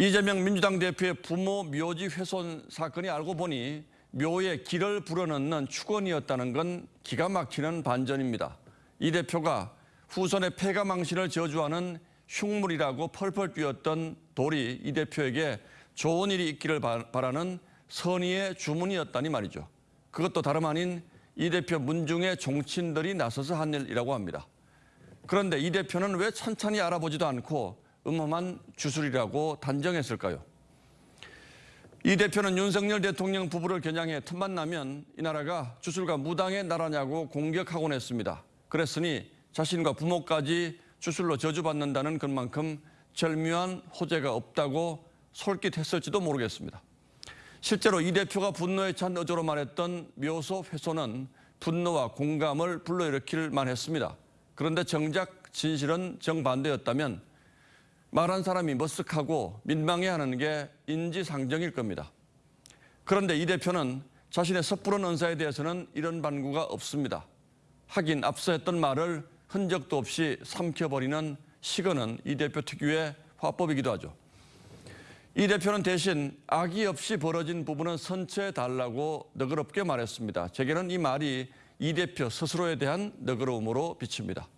이재명 민주당 대표의 부모 묘지 훼손 사건이 알고 보니 묘에 길을 불어넣는 축원이었다는 건 기가 막히는 반전입니다. 이 대표가 후손의 폐가 망신을 저주하는 흉물이라고 펄펄 뛰었던 돌이 이 대표에게 좋은 일이 있기를 바- 바라는 선의의 주문이었다니 말이죠. 그것도 다름 아닌 이 대표 문중의 종친들이 나서서 한 일이라고 합니다. 그런데 이 대표는 왜 천천히 알아보지도 않고 음험한 주술이라고 단정했을까요? 이 대표는 윤석열 대통령 부부를 겨냥해 틈만 나면 이 나라가 주술과 무당의 나라냐고 공격하곤 했습니다. 그랬으니 자신과 부모까지 주술로 저주받는다는 것만큼 절묘한 호재가 없다고 솔깃했을지도 모르겠습니다. 실제로 이 대표가 분노에 찬 어조로 말했던 묘소 훼손은 분노와 공감을 불러일으킬 만했습니다. 그런데 정작 진실은 정반대였다면 말한 사람이 머쓱하고 민망해하는 게 인지상정일 겁니다. 그런데 이 대표는 자신의 섣부른 언사에 대해서는 이런 반구가 없습니다. 하긴 앞서 했던 말을 흔적도 없이 삼켜버리는 시건은 이 대표 특유의 화법이기도 하죠. 이 대표는 대신 악의 없이 벌어진 부분은 선처해 달라고 너그럽게 말했습니다. 제게는 이 말이 이 대표 스스로에 대한 너그러움으로 비칩니다.